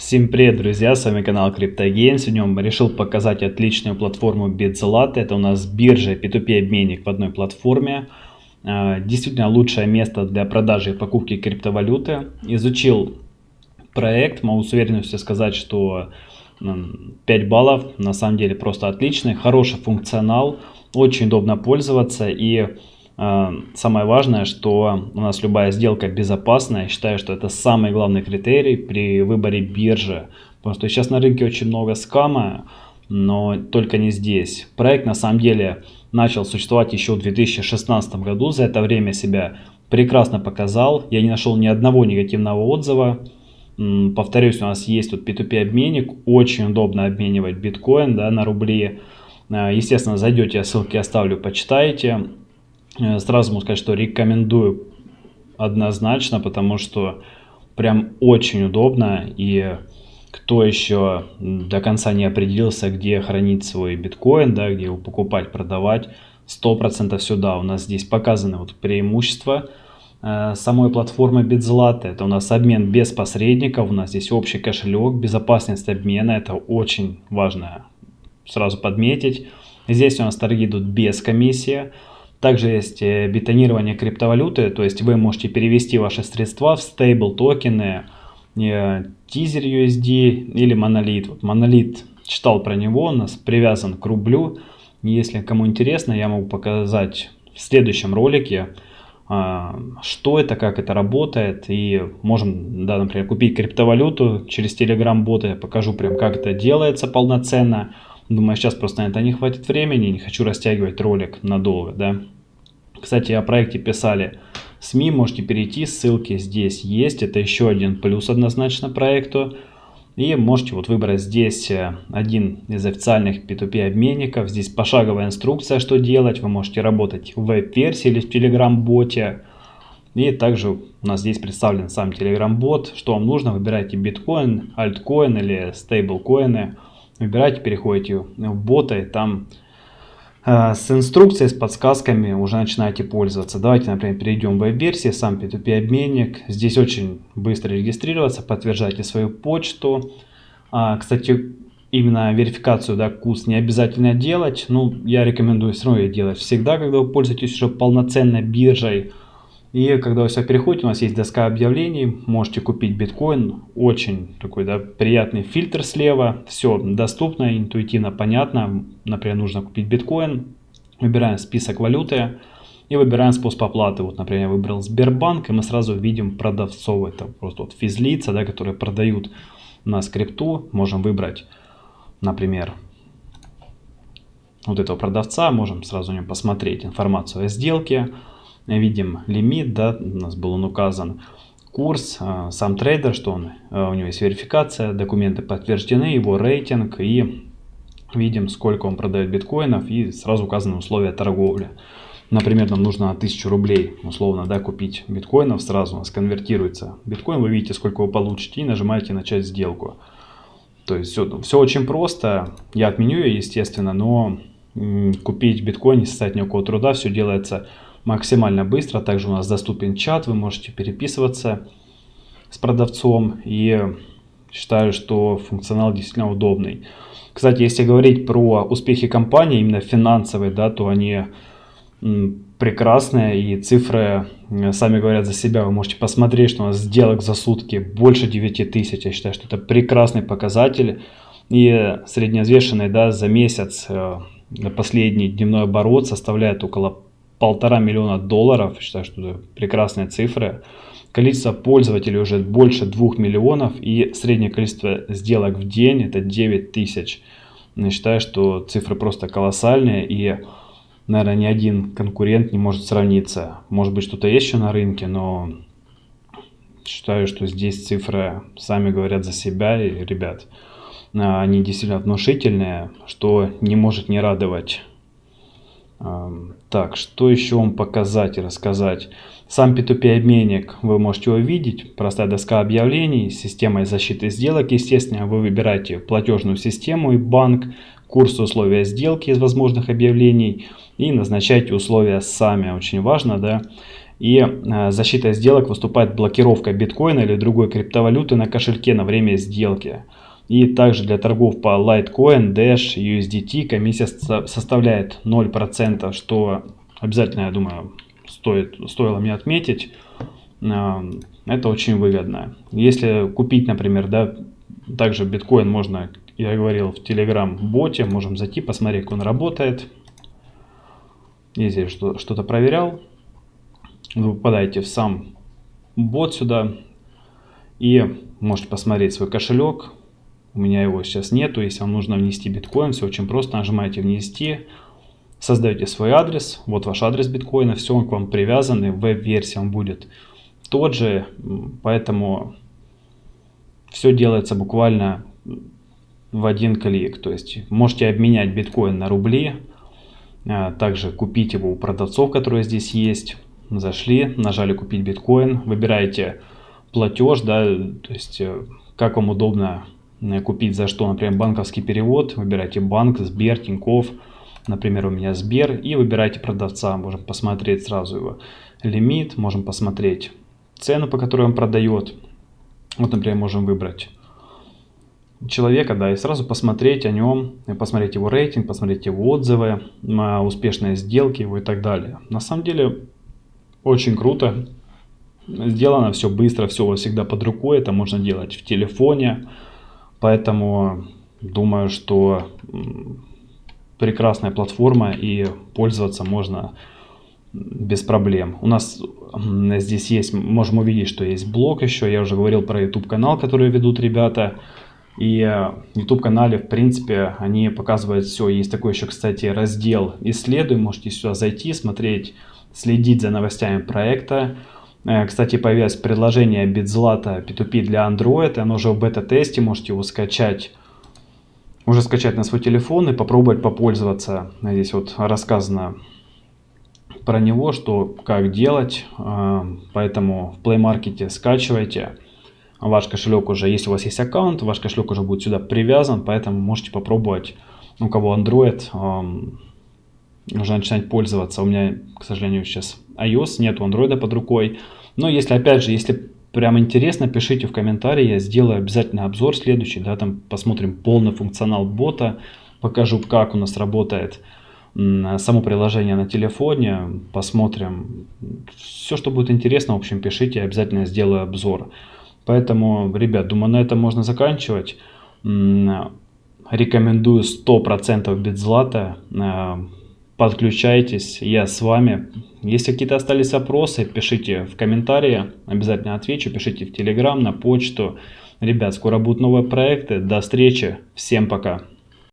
Всем привет, друзья, с вами канал CryptoGain. Сегодня решил показать отличную платформу BitZlat. Это у нас биржа P2P обменник в одной платформе. А, действительно лучшее место для продажи и покупки криптовалюты. Изучил проект, могу с уверенностью сказать, что 5 баллов на самом деле просто отличный. Хороший функционал, очень удобно пользоваться и самое важное, что у нас любая сделка безопасная. Я считаю, что это самый главный критерий при выборе биржи. Потому что сейчас на рынке очень много скама, но только не здесь. Проект на самом деле начал существовать еще в 2016 году. За это время себя прекрасно показал. Я не нашел ни одного негативного отзыва. Повторюсь, у нас есть тут P2P обменник. Очень удобно обменивать биткоин да, на рубли. А, естественно, зайдете, ссылки оставлю, почитайте. Э, сразу могу сказать, что рекомендую однозначно, потому что прям очень удобно. И кто еще до конца не определился, где хранить свой биткоин, да, где его покупать, продавать, 100% сюда. У нас здесь показаны вот преимущества э, самой платформы BitZlata. Это у нас обмен без посредников, у нас здесь общий кошелек, безопасность обмена, это очень важно сразу подметить. Здесь у нас торги идут без комиссии. Также есть э, бетонирование криптовалюты, то есть вы можете перевести ваши средства в стейбл токены, э, тизер USD или монолит. Вот монолит читал про него, нас привязан к рублю. Если кому интересно, я могу показать в следующем ролике, а, что это, как это работает. И можем, да, например, купить криптовалюту через Telegram бота. Я покажу прям, как это делается полноценно. Думаю, сейчас просто на это не хватит времени, не хочу растягивать ролик надолго, да. Кстати, о проекте писали СМИ, можете перейти, ссылки здесь есть, это еще один плюс однозначно проекту. И можете вот выбрать здесь э, один из официальных P2P обменников. Здесь пошаговая инструкция, что делать. Вы можете работать в веб-версии или в Telegram-боте. И также у нас здесь представлен сам Telegram-бот. Что вам нужно, выбирайте биткоин, альткоин или стейблкоины выбираете, переходите в бота и там э, с инструкцией, с подсказками уже начинаете пользоваться. Давайте, например, перейдем в веб-версии, сам P2P обменник. Здесь очень быстро регистрироваться, подтверждайте свою почту. А, кстати, именно верификацию, да, курс не обязательно делать. Ну, я рекомендую все равно ее делать всегда, когда вы пользуетесь уже полноценной биржей. И когда вы все переходите, у нас есть доска объявлений, можете купить биткоин, очень такой да, приятный фильтр слева, все доступно, интуитивно, понятно. Например, нужно купить биткоин, выбираем список валюты и выбираем способ оплаты. Вот, например, я выбрал Сбербанк, и мы сразу видим продавцов, это просто вот физлица, да, которые продают на скрипту. Можем выбрать, например, вот этого продавца, можем сразу у него посмотреть информацию о сделке видим лимит, да, у нас был он указан, курс, а, сам трейдер, что он, а, у него есть верификация, документы подтверждены, его рейтинг и видим, сколько он продает биткоинов и сразу указаны условия торговли. Например, нам нужно 1000 рублей, условно, да, купить биткоинов, сразу у нас конвертируется биткоин, вы видите, сколько вы получите и нажимаете начать сделку. То есть все, все очень просто, я отменю ее, естественно, но купить биткоин не составит никакого труда, все делается максимально быстро. Также у нас доступен чат, вы можете переписываться с продавцом. И считаю, что функционал действительно удобный. Кстати, если говорить про успехи компании, именно финансовые, да, то они прекрасные и цифры сами говорят за себя. Вы можете посмотреть, что у нас сделок за сутки больше 9 тысяч. Я считаю, что это прекрасный показатель. И средневзвешенный да, за месяц э, последний дневной оборот составляет около полтора миллиона долларов. Считаю, что это прекрасные цифры. Количество пользователей уже больше двух миллионов и среднее количество сделок в день это 9 тысяч. Считаю, что цифры просто колоссальные и, наверное, ни один конкурент не может сравниться. Может быть, что-то есть еще на рынке, но считаю, что здесь цифры сами говорят за себя. И, ребят, они действительно внушительные, что не может не радовать. Так, что еще вам показать и рассказать? Сам P2P обменник вы можете увидеть. Простая доска объявлений с системой защиты сделок. Естественно, вы выбираете платежную систему и банк, курс условия сделки из возможных объявлений и назначаете условия сами. Очень важно, да. И э, защитой сделок выступает блокировка биткоина или другой криптовалюты на кошельке на время сделки. И также для торгов по Litecoin, Dash, USDT комиссия составляет 0%, что обязательно, я думаю, стоит, стоило мне отметить. Э, это очень выгодно. Если купить, например, да, также биткоин можно, я говорил, в Telegram-боте, можем зайти, посмотреть, как он работает. Если что-то проверял, вы попадаете в сам бот сюда и можете посмотреть свой кошелек. У меня его сейчас нету. Если вам нужно внести биткоин, все очень просто. Нажимаете «Внести», создаете свой адрес. Вот ваш адрес биткоина. Все он к вам привязан. Веб-версия он будет тот же. Поэтому все делается буквально в один клик. То есть можете обменять биткоин на рубли. А, также купить его у продавцов, которые здесь есть зашли, нажали купить биткоин, выбираете платеж, да, то есть э, как вам удобно купить за что, например, банковский перевод, выбирайте банк, Сбер, Тиньков, например, у меня Сбер, и выбирайте продавца, можем посмотреть сразу его лимит, можем посмотреть цену, по которой он продает, вот, например, можем выбрать человека, да, и сразу посмотреть о нем, посмотреть его рейтинг, посмотреть его отзывы, успешные сделки его и так далее. На самом деле очень круто. Сделано все быстро, все всегда под рукой. Это можно делать в телефоне. Поэтому думаю, что прекрасная платформа и пользоваться можно без проблем. У нас здесь есть, можем увидеть, что есть блог еще. Я уже говорил про YouTube канал, который ведут ребята. И в YouTube канале, в принципе, они показывают все. Есть такой еще, кстати, раздел «Исследуй». Можете сюда зайти, смотреть следить за новостями проекта. Э, кстати, появилось предложение BitZlata P2P для Android, оно уже в бета-тесте, можете его скачать, уже скачать на свой телефон и попробовать попользоваться. Здесь вот рассказано про него, что как делать, э, поэтому в Play Market скачивайте. Ваш кошелек уже, если у вас есть аккаунт, ваш кошелек уже будет сюда привязан, поэтому можете попробовать, у кого Android, эм, нужно начинать пользоваться. У меня, к сожалению, сейчас iOS, нет Android под рукой. Но если, опять же, если прям интересно, пишите в комментарии, я сделаю обязательно обзор следующий, да, там посмотрим полный функционал бота, покажу, как у нас работает само приложение на телефоне, посмотрим. Все, что будет интересно, в общем, пишите, обязательно сделаю обзор. Поэтому, ребят, думаю, на этом можно заканчивать. Рекомендую 100% беззлата подключайтесь, я с вами. Если какие-то остались вопросы, пишите в комментарии, обязательно отвечу, пишите в Телеграм, на почту. Ребят, скоро будут новые проекты, до встречи, всем пока.